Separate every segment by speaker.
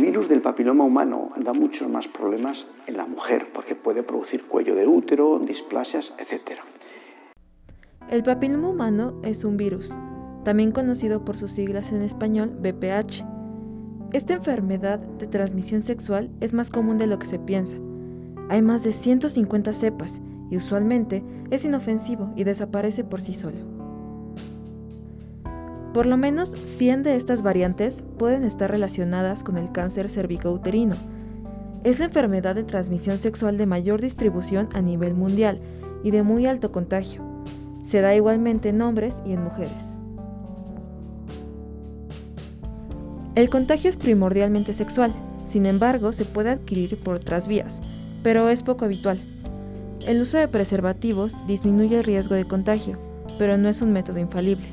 Speaker 1: virus del papiloma humano da muchos más problemas en la mujer porque puede producir cuello de útero, displasias, etc.
Speaker 2: El papiloma humano es un virus, también conocido por sus siglas en español BPH. Esta enfermedad de transmisión sexual es más común de lo que se piensa. Hay más de 150 cepas y usualmente es inofensivo y desaparece por sí solo. Por lo menos 100 de estas variantes pueden estar relacionadas con el cáncer cervicouterino. Es la enfermedad de transmisión sexual de mayor distribución a nivel mundial y de muy alto contagio. Se da igualmente en hombres y en mujeres. El contagio es primordialmente sexual, sin embargo se puede adquirir por otras vías, pero es poco habitual. El uso de preservativos disminuye el riesgo de contagio, pero no es un método infalible.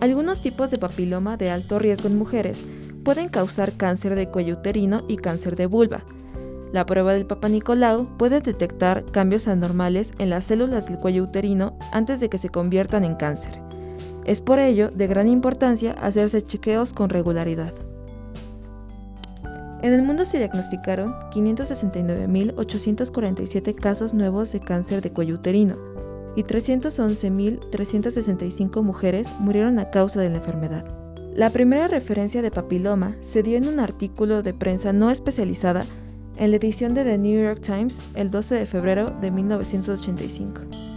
Speaker 2: Algunos tipos de papiloma de alto riesgo en mujeres pueden causar cáncer de cuello uterino y cáncer de vulva. La prueba del Papa Nicolau puede detectar cambios anormales en las células del cuello uterino antes de que se conviertan en cáncer. Es por ello de gran importancia hacerse chequeos con regularidad. En el mundo se diagnosticaron 569.847 casos nuevos de cáncer de cuello uterino y 311.365 mujeres murieron a causa de la enfermedad. La primera referencia de papiloma se dio en un artículo de prensa no especializada en la edición de The New York Times el 12 de febrero de 1985.